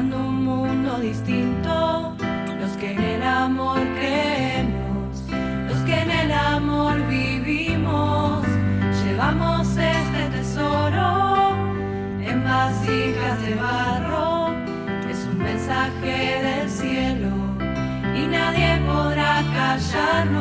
un mundo distinto, los que en el amor creemos, los que en el amor vivimos, llevamos este tesoro en vasijas de barro, es un mensaje del cielo y nadie podrá callarnos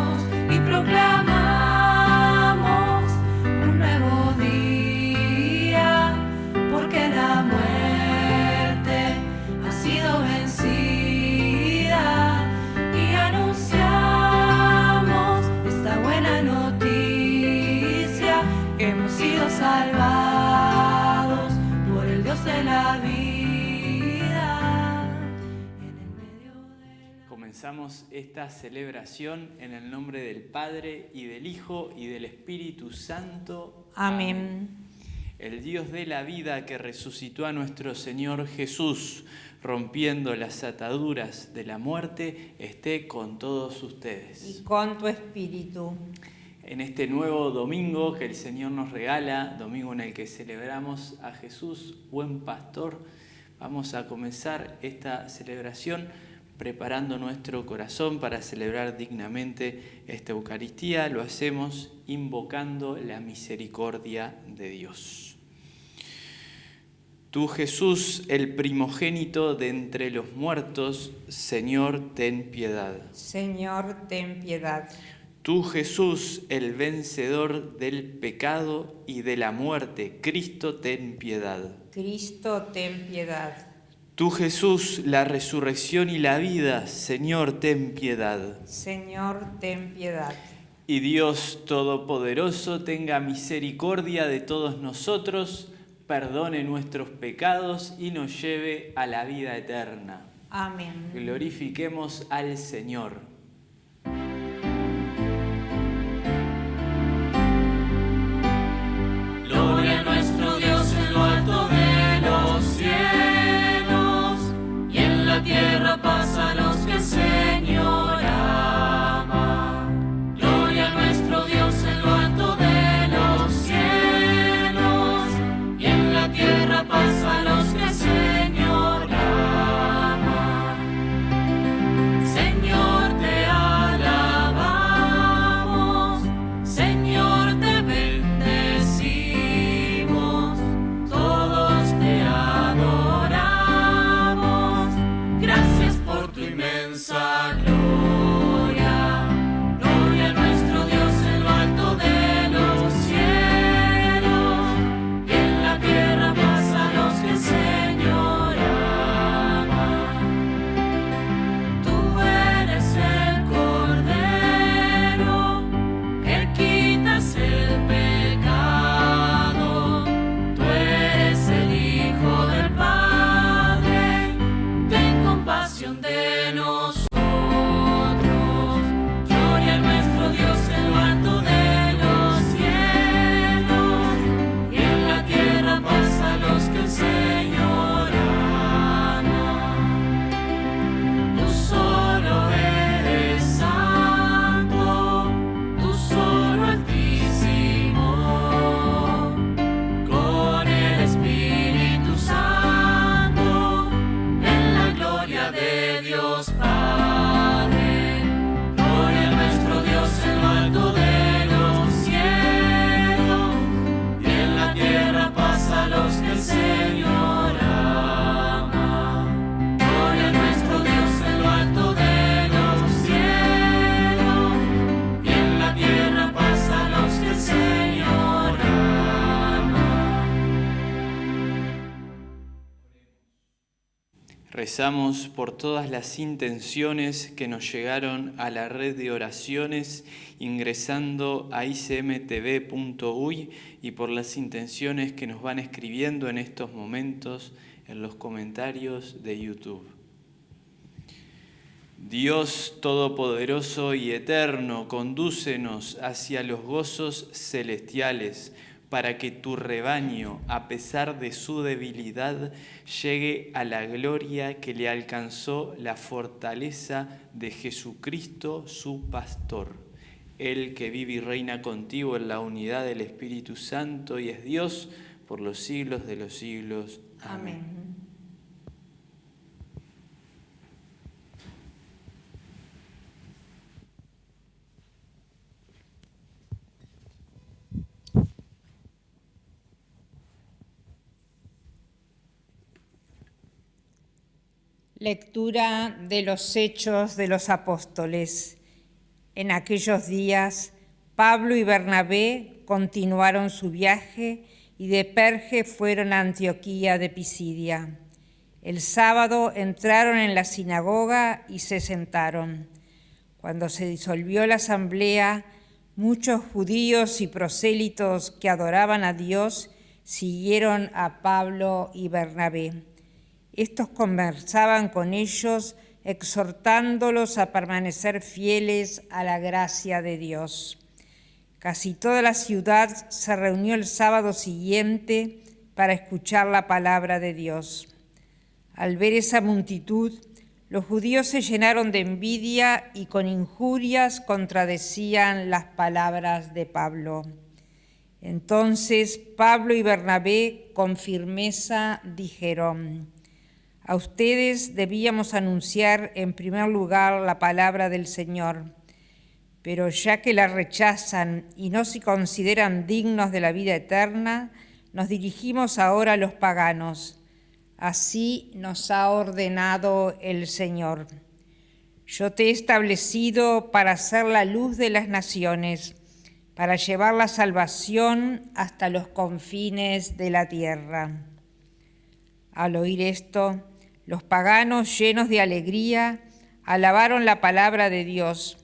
Comenzamos esta celebración en el nombre del Padre y del Hijo y del Espíritu Santo. Amén. El Dios de la vida que resucitó a nuestro Señor Jesús, rompiendo las ataduras de la muerte, esté con todos ustedes. Y con tu espíritu. En este nuevo domingo que el Señor nos regala, domingo en el que celebramos a Jesús, buen pastor, vamos a comenzar esta celebración preparando nuestro corazón para celebrar dignamente esta Eucaristía. Lo hacemos invocando la misericordia de Dios. Tú Jesús, el primogénito de entre los muertos, Señor, ten piedad. Señor, ten piedad. Tú Jesús, el vencedor del pecado y de la muerte, Cristo, ten piedad. Cristo, ten piedad. Tú Jesús, la resurrección y la vida, Señor, ten piedad. Señor, ten piedad. Y Dios Todopoderoso tenga misericordia de todos nosotros, perdone nuestros pecados y nos lleve a la vida eterna. Amén. Glorifiquemos al Señor. Tierra paz Por todas las intenciones que nos llegaron a la red de oraciones ingresando a icmtv.uy y por las intenciones que nos van escribiendo en estos momentos en los comentarios de YouTube. Dios Todopoderoso y Eterno, condúcenos hacia los gozos celestiales para que tu rebaño, a pesar de su debilidad, llegue a la gloria que le alcanzó la fortaleza de Jesucristo, su pastor. Él que vive y reina contigo en la unidad del Espíritu Santo y es Dios por los siglos de los siglos. Amén. Amén. Lectura de los Hechos de los Apóstoles. En aquellos días, Pablo y Bernabé continuaron su viaje y de Perge fueron a Antioquía de Pisidia. El sábado entraron en la sinagoga y se sentaron. Cuando se disolvió la asamblea, muchos judíos y prosélitos que adoraban a Dios siguieron a Pablo y Bernabé. Estos conversaban con ellos, exhortándolos a permanecer fieles a la gracia de Dios. Casi toda la ciudad se reunió el sábado siguiente para escuchar la palabra de Dios. Al ver esa multitud, los judíos se llenaron de envidia y con injurias contradecían las palabras de Pablo. Entonces Pablo y Bernabé con firmeza dijeron, a ustedes debíamos anunciar en primer lugar la palabra del Señor, pero ya que la rechazan y no se consideran dignos de la vida eterna, nos dirigimos ahora a los paganos. Así nos ha ordenado el Señor. Yo te he establecido para ser la luz de las naciones, para llevar la salvación hasta los confines de la tierra. Al oír esto, los paganos, llenos de alegría, alabaron la palabra de Dios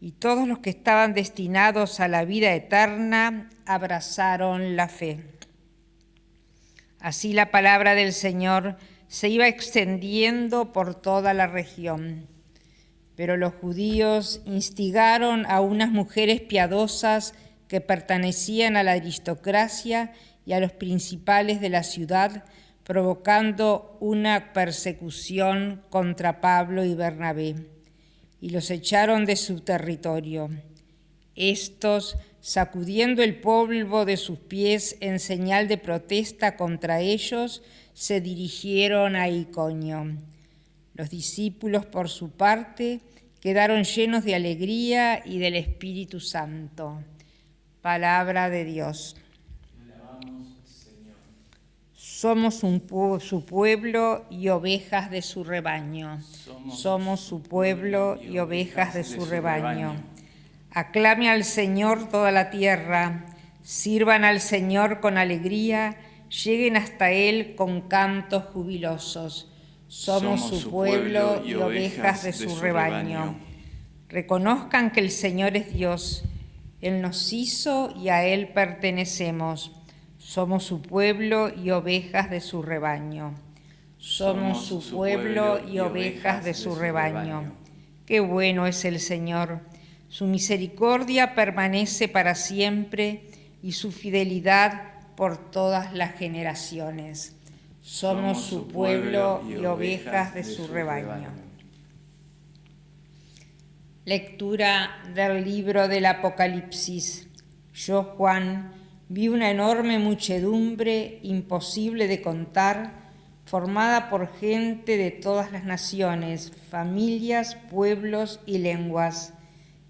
y todos los que estaban destinados a la vida eterna abrazaron la fe. Así la palabra del Señor se iba extendiendo por toda la región. Pero los judíos instigaron a unas mujeres piadosas que pertenecían a la aristocracia y a los principales de la ciudad provocando una persecución contra Pablo y Bernabé, y los echaron de su territorio. Estos, sacudiendo el polvo de sus pies en señal de protesta contra ellos, se dirigieron a Iconio. Los discípulos, por su parte, quedaron llenos de alegría y del Espíritu Santo. Palabra de Dios. Somos su pueblo y ovejas de su rebaño. Somos, su pueblo y ovejas de su rebaño. Aclame al Señor toda la tierra, sirvan al Señor con alegría, lleguen hasta Él con cantos jubilosos. Somos, su pueblo y ovejas de su rebaño. Reconozcan que el Señor es Dios, Él nos hizo y a Él pertenecemos. Somos su pueblo y ovejas de su rebaño. Somos su pueblo y ovejas de su rebaño. Qué bueno es el Señor. Su misericordia permanece para siempre y su fidelidad por todas las generaciones. Somos su pueblo y ovejas de su rebaño. Lectura del libro del Apocalipsis. Yo, Juan, vi una enorme muchedumbre imposible de contar, formada por gente de todas las naciones, familias, pueblos y lenguas.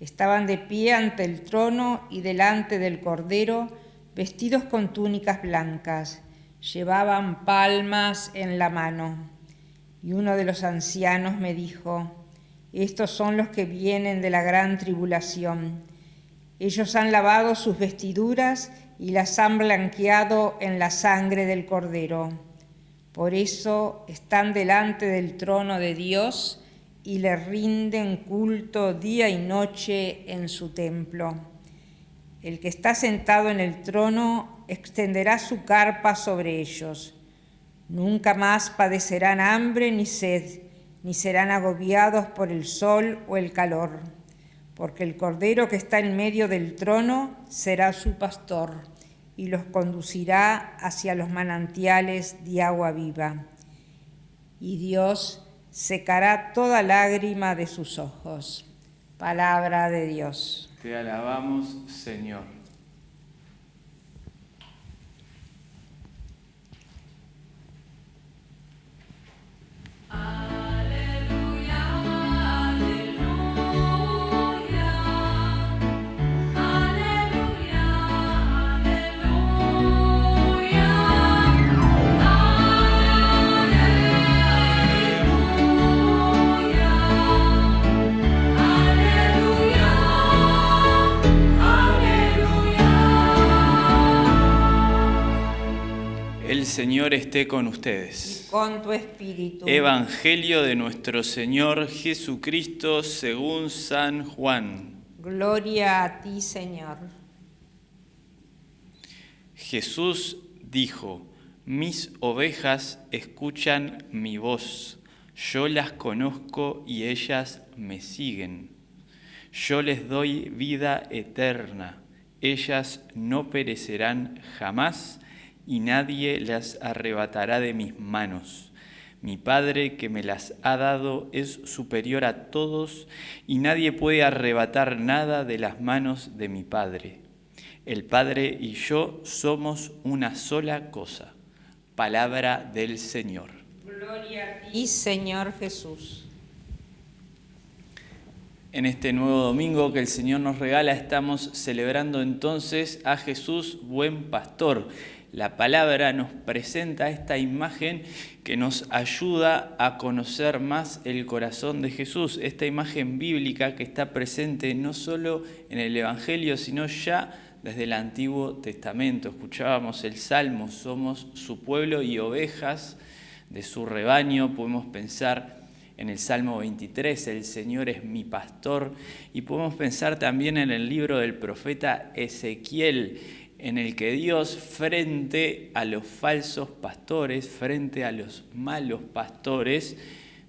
Estaban de pie ante el trono y delante del Cordero, vestidos con túnicas blancas. Llevaban palmas en la mano. Y uno de los ancianos me dijo, estos son los que vienen de la gran tribulación. Ellos han lavado sus vestiduras y las han blanqueado en la sangre del Cordero. Por eso están delante del trono de Dios y le rinden culto día y noche en su templo. El que está sentado en el trono extenderá su carpa sobre ellos. Nunca más padecerán hambre ni sed, ni serán agobiados por el sol o el calor porque el Cordero que está en medio del trono será su pastor y los conducirá hacia los manantiales de agua viva. Y Dios secará toda lágrima de sus ojos. Palabra de Dios. Te alabamos, Señor. Señor esté con ustedes. Y con tu espíritu. Evangelio de nuestro Señor Jesucristo según San Juan. Gloria a ti, Señor. Jesús dijo, mis ovejas escuchan mi voz, yo las conozco y ellas me siguen. Yo les doy vida eterna, ellas no perecerán jamás y nadie las arrebatará de mis manos. Mi Padre que me las ha dado es superior a todos y nadie puede arrebatar nada de las manos de mi Padre. El Padre y yo somos una sola cosa. Palabra del Señor. Gloria a ti, Señor Jesús. En este nuevo domingo que el Señor nos regala estamos celebrando entonces a Jesús, buen pastor la palabra nos presenta esta imagen que nos ayuda a conocer más el corazón de Jesús, esta imagen bíblica que está presente no solo en el Evangelio, sino ya desde el Antiguo Testamento. Escuchábamos el Salmo, somos su pueblo y ovejas de su rebaño, podemos pensar en el Salmo 23, el Señor es mi pastor, y podemos pensar también en el libro del profeta Ezequiel, en el que Dios frente a los falsos pastores, frente a los malos pastores,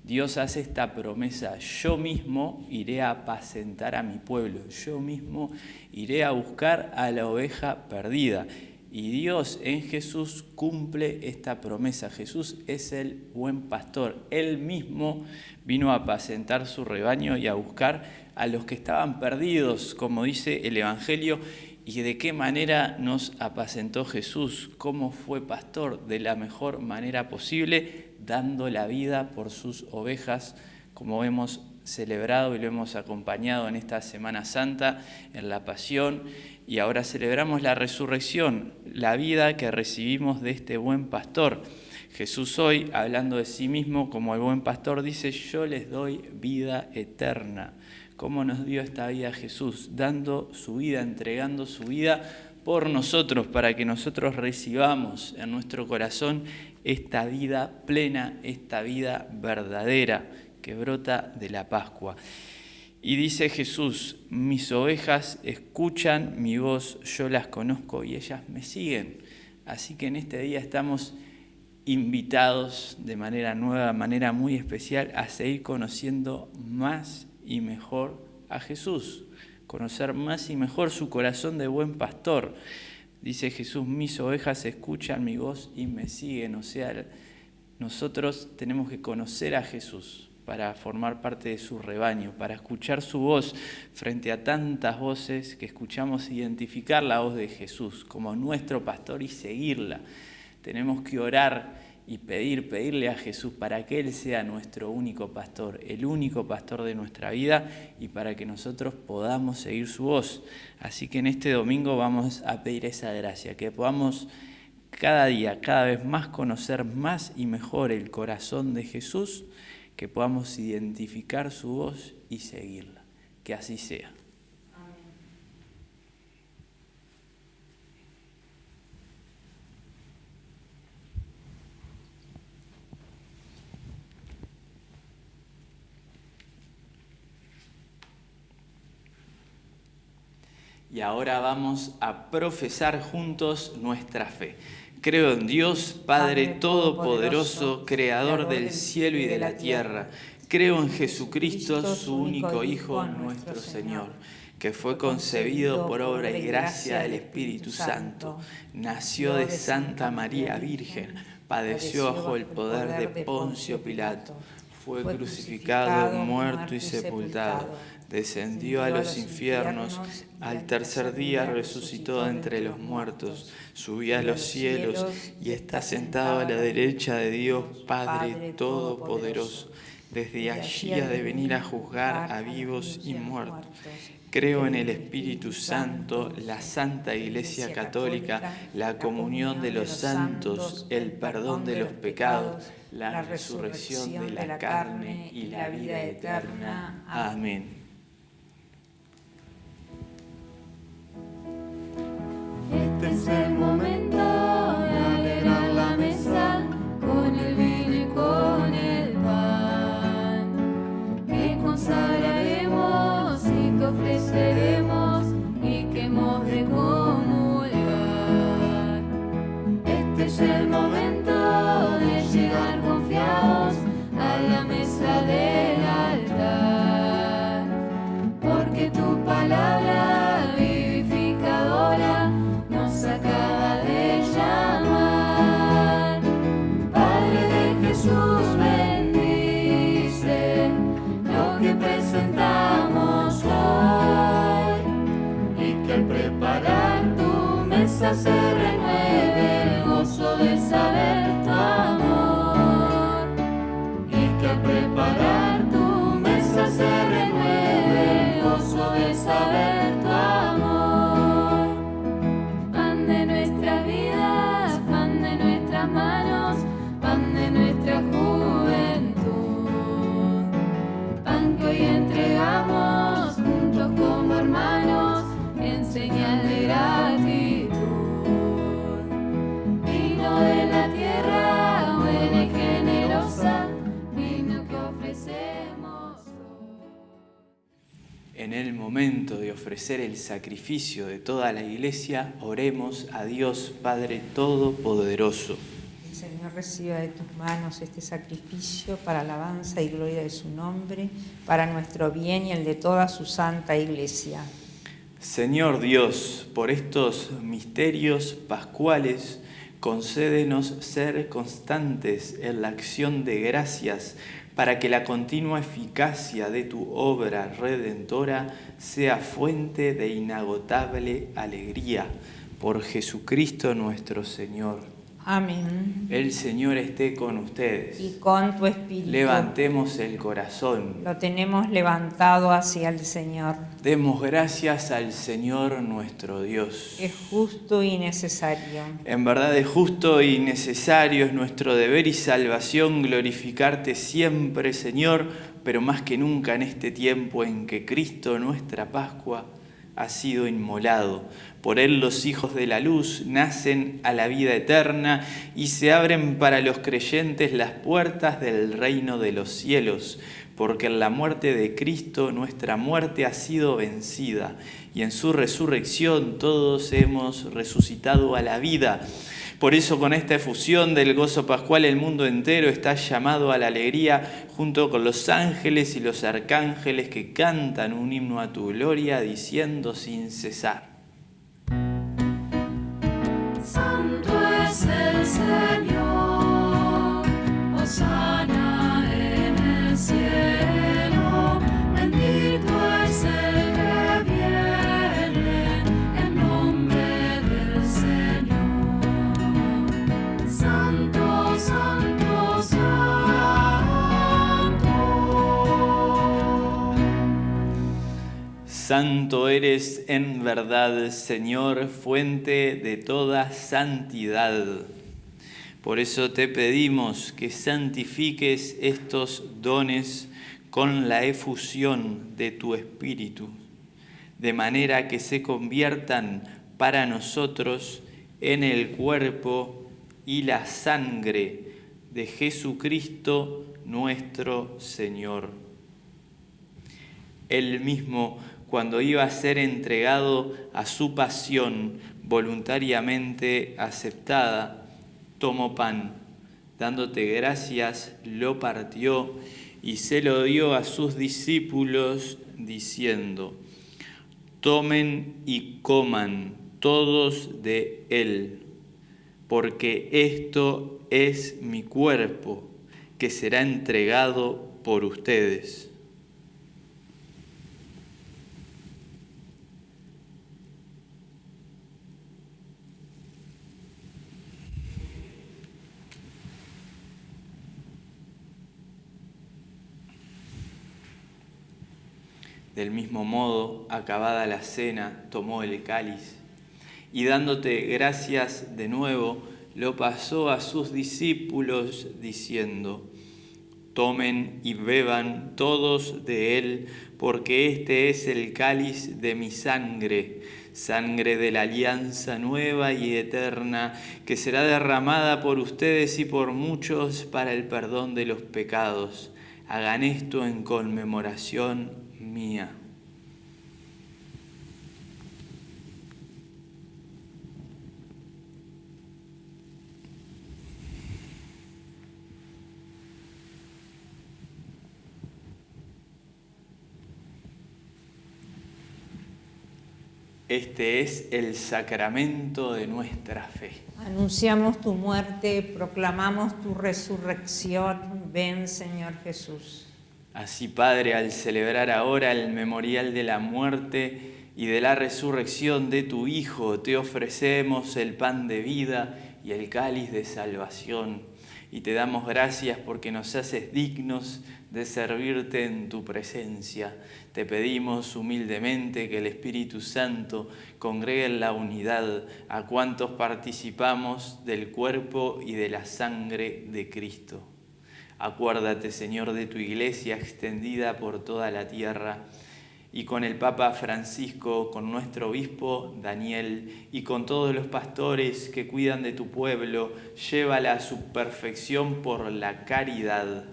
Dios hace esta promesa, yo mismo iré a apacentar a mi pueblo, yo mismo iré a buscar a la oveja perdida. Y Dios en Jesús cumple esta promesa. Jesús es el buen pastor. Él mismo vino a apacentar su rebaño y a buscar a los que estaban perdidos, como dice el Evangelio, y de qué manera nos apacentó Jesús, cómo fue pastor de la mejor manera posible, dando la vida por sus ovejas, como hemos celebrado y lo hemos acompañado en esta Semana Santa, en la Pasión, y ahora celebramos la resurrección, la vida que recibimos de este buen pastor. Jesús hoy, hablando de sí mismo como el buen pastor, dice, yo les doy vida eterna cómo nos dio esta vida Jesús, dando su vida, entregando su vida por nosotros, para que nosotros recibamos en nuestro corazón esta vida plena, esta vida verdadera que brota de la Pascua. Y dice Jesús, mis ovejas escuchan mi voz, yo las conozco y ellas me siguen. Así que en este día estamos invitados de manera nueva, de manera muy especial, a seguir conociendo más y mejor a Jesús, conocer más y mejor su corazón de buen pastor. Dice Jesús, mis ovejas escuchan mi voz y me siguen. O sea, nosotros tenemos que conocer a Jesús para formar parte de su rebaño, para escuchar su voz frente a tantas voces que escuchamos, identificar la voz de Jesús como nuestro pastor y seguirla. Tenemos que orar y pedir, pedirle a Jesús para que Él sea nuestro único pastor, el único pastor de nuestra vida y para que nosotros podamos seguir su voz. Así que en este domingo vamos a pedir esa gracia, que podamos cada día, cada vez más conocer más y mejor el corazón de Jesús, que podamos identificar su voz y seguirla. Que así sea. Y ahora vamos a profesar juntos nuestra fe. Creo en Dios, Padre Todopoderoso, Creador del cielo y de la tierra. Creo en Jesucristo, su único Hijo, nuestro Señor, que fue concebido por obra y gracia del Espíritu Santo. Nació de Santa María Virgen, padeció bajo el poder de Poncio Pilato, fue crucificado, muerto y sepultado descendió a los infiernos, al tercer día resucitó entre los muertos, subió a los cielos y está sentado a la derecha de Dios Padre Todopoderoso. Desde allí ha de venir a juzgar a vivos y muertos. Creo en el Espíritu Santo, la Santa Iglesia Católica, la comunión de los santos, el perdón de los pecados, la resurrección de la carne y la vida eterna. Amén. Este es el momento de alegrar la mesa con el vino y con el pan. Que con se renueve el gozo de saber momento de ofrecer el sacrificio de toda la iglesia, oremos a Dios Padre Todopoderoso. El Señor reciba de tus manos este sacrificio para alabanza y gloria de su nombre, para nuestro bien y el de toda su santa iglesia. Señor Dios, por estos misterios pascuales, concédenos ser constantes en la acción de gracias para que la continua eficacia de tu obra redentora sea fuente de inagotable alegría. Por Jesucristo nuestro Señor. Amén. El Señor esté con ustedes. Y con tu espíritu. Levantemos el corazón. Lo tenemos levantado hacia el Señor. Demos gracias al Señor nuestro Dios. Es justo y necesario. En verdad es justo y necesario, es nuestro deber y salvación glorificarte siempre, Señor, pero más que nunca en este tiempo en que Cristo, nuestra Pascua, ha sido inmolado. Por él los hijos de la luz nacen a la vida eterna y se abren para los creyentes las puertas del reino de los cielos, porque en la muerte de Cristo nuestra muerte ha sido vencida y en su resurrección todos hemos resucitado a la vida. Por eso con esta efusión del gozo pascual el mundo entero está llamado a la alegría junto con los ángeles y los arcángeles que cantan un himno a tu gloria diciendo sin cesar. Santo es el Señor, Santo eres en verdad, Señor, fuente de toda santidad. Por eso te pedimos que santifiques estos dones con la efusión de tu Espíritu, de manera que se conviertan para nosotros en el cuerpo y la sangre de Jesucristo nuestro Señor. Él mismo, cuando iba a ser entregado a su pasión voluntariamente aceptada, tomó pan, dándote gracias, lo partió y se lo dio a sus discípulos, diciendo, tomen y coman todos de él, porque esto es mi cuerpo, que será entregado por ustedes. Del mismo modo, acabada la cena, tomó el cáliz y dándote gracias de nuevo, lo pasó a sus discípulos diciendo, tomen y beban todos de él, porque este es el cáliz de mi sangre, sangre de la alianza nueva y eterna, que será derramada por ustedes y por muchos para el perdón de los pecados. Hagan esto en conmemoración mía. Este es el sacramento de nuestra fe. Anunciamos tu muerte, proclamamos tu resurrección. Ven, Señor Jesús. Así, Padre, al celebrar ahora el memorial de la muerte y de la resurrección de tu Hijo te ofrecemos el pan de vida y el cáliz de salvación. Y te damos gracias porque nos haces dignos de servirte en tu presencia. Te pedimos humildemente que el Espíritu Santo congregue en la unidad a cuantos participamos del cuerpo y de la sangre de Cristo. Acuérdate, Señor, de tu iglesia extendida por toda la tierra y con el Papa Francisco, con nuestro obispo Daniel y con todos los pastores que cuidan de tu pueblo, llévala a su perfección por la caridad.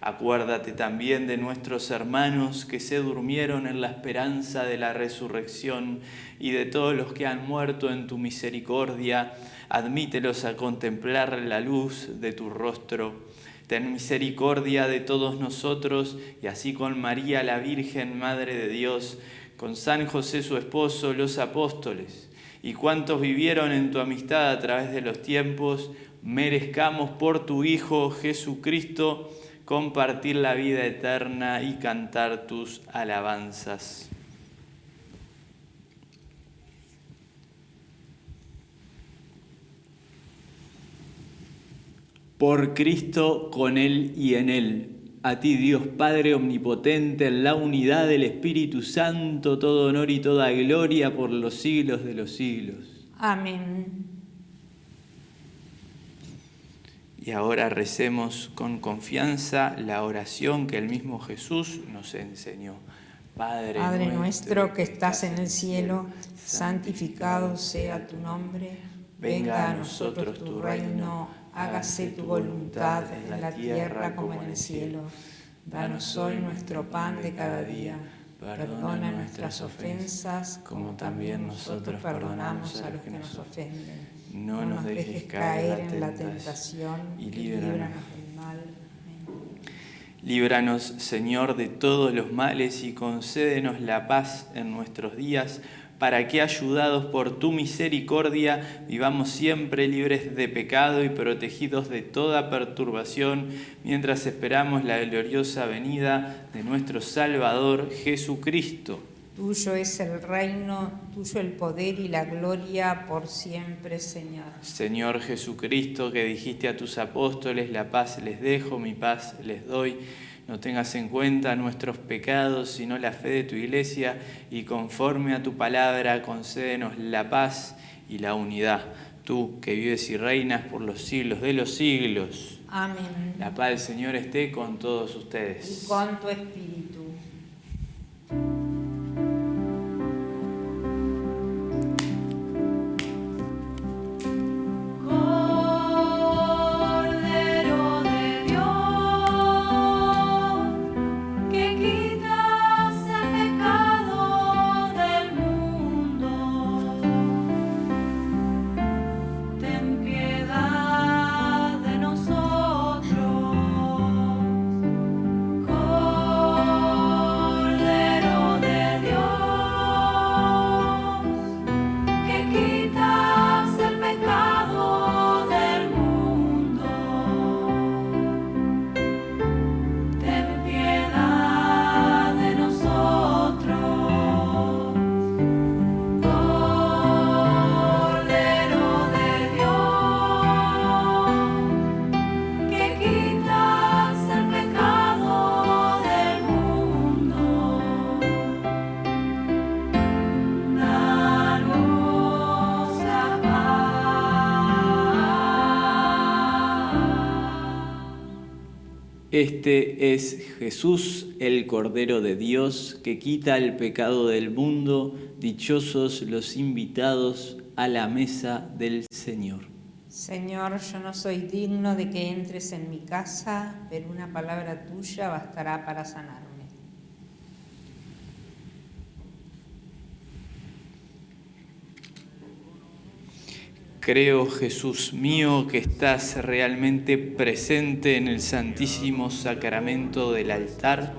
Acuérdate también de nuestros hermanos que se durmieron en la esperanza de la resurrección y de todos los que han muerto en tu misericordia. Admítelos a contemplar la luz de tu rostro ten misericordia de todos nosotros y así con María la Virgen, Madre de Dios, con San José su esposo, los apóstoles, y cuantos vivieron en tu amistad a través de los tiempos, merezcamos por tu Hijo Jesucristo compartir la vida eterna y cantar tus alabanzas. Por Cristo, con Él y en Él. A ti, Dios Padre Omnipotente, en la unidad del Espíritu Santo, todo honor y toda gloria por los siglos de los siglos. Amén. Y ahora recemos con confianza la oración que el mismo Jesús nos enseñó. Padre, Padre nuestro que estás en el cielo, santificado sea tu nombre, venga a nosotros tu reino hágase tu voluntad en la tierra como en el cielo. Danos hoy nuestro pan de cada día. Perdona nuestras ofensas como también nosotros perdonamos a los que nos ofenden. No nos dejes caer en la tentación y líbranos del mal. Líbranos, Señor, de todos los males y concédenos la paz en nuestros días para que, ayudados por tu misericordia, vivamos siempre libres de pecado y protegidos de toda perturbación, mientras esperamos la gloriosa venida de nuestro Salvador Jesucristo. Tuyo es el reino, tuyo el poder y la gloria por siempre, Señor. Señor Jesucristo, que dijiste a tus apóstoles, la paz les dejo, mi paz les doy no tengas en cuenta nuestros pecados, sino la fe de tu iglesia, y conforme a tu palabra concédenos la paz y la unidad. Tú que vives y reinas por los siglos de los siglos. Amén. La paz del Señor esté con todos ustedes. Y con tu espíritu. Este es Jesús, el Cordero de Dios, que quita el pecado del mundo. Dichosos los invitados a la mesa del Señor. Señor, yo no soy digno de que entres en mi casa, pero una palabra tuya bastará para sanar. Creo, Jesús mío, que estás realmente presente en el santísimo sacramento del altar.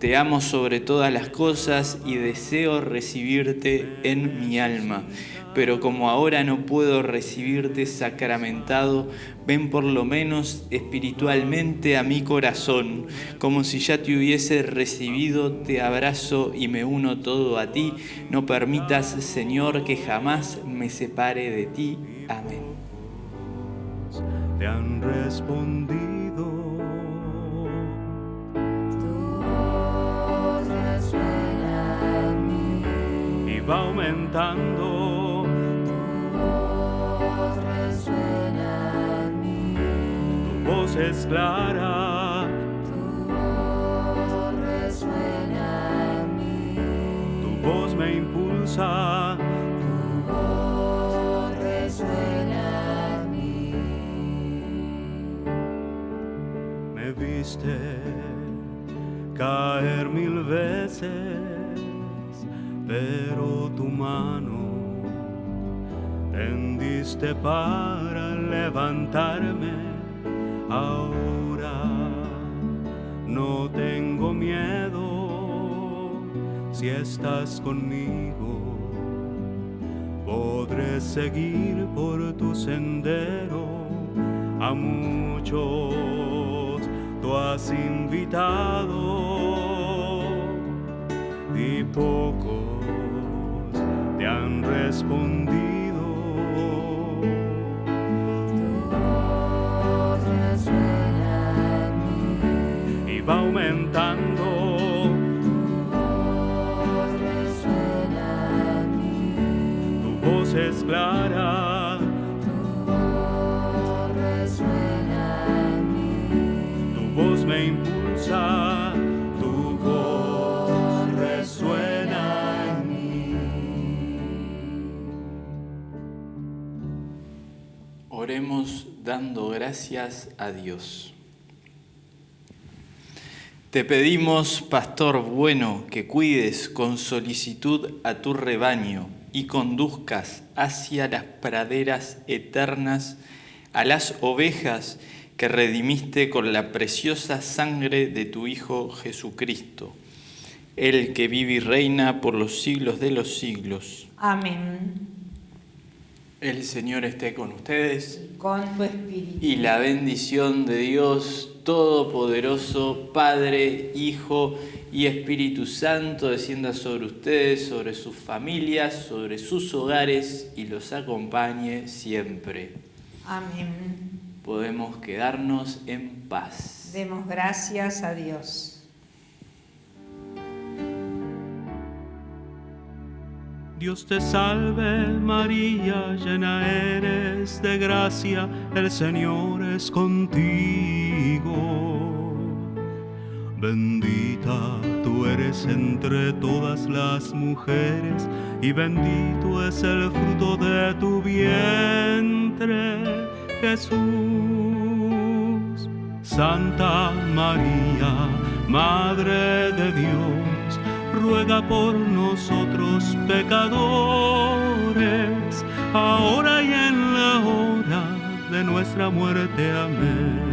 Te amo sobre todas las cosas y deseo recibirte en mi alma. pero como ahora no puedo recibirte sacramentado, ven por lo menos espiritualmente a mi corazón, como si ya te hubiese recibido, te abrazo y me uno todo a ti. No permitas, Señor, que jamás me separe de ti. Amén. Te han respondido. Y va aumentando voz es clara. Tu voz resuena en mí. Tu voz me impulsa. Mí. Me viste caer mil veces, pero tu mano tendiste para levantarme Ahora no tengo miedo si estás conmigo. Podré seguir por tu sendero. A muchos tú has invitado y pocos te han respondido. va aumentando. Voz es clara. Tu voz resuena en mí. Tu voz me impulsa. Tu voz resuena en mí. Oremos dando gracias a Dios. Te pedimos, pastor bueno, que cuides con solicitud a tu rebaño y conduzcas hacia las praderas eternas a las ovejas que redimiste con la preciosa sangre de tu Hijo Jesucristo, el que vive y reina por los siglos de los siglos. Amén. El Señor esté con ustedes Con tu espíritu. y la bendición de Dios Todopoderoso, Padre, Hijo y Espíritu Santo, descienda sobre ustedes, sobre sus familias, sobre sus hogares y los acompañe siempre. Amén. Podemos quedarnos en paz. Demos gracias a Dios. Dios te salve María, llena eres de gracia, el Señor es contigo. Bendita tú eres entre todas las mujeres y bendito es el fruto de tu vientre, Jesús. Santa María, Madre de Dios, ruega por nosotros pecadores, ahora y en la hora de nuestra muerte. Amén.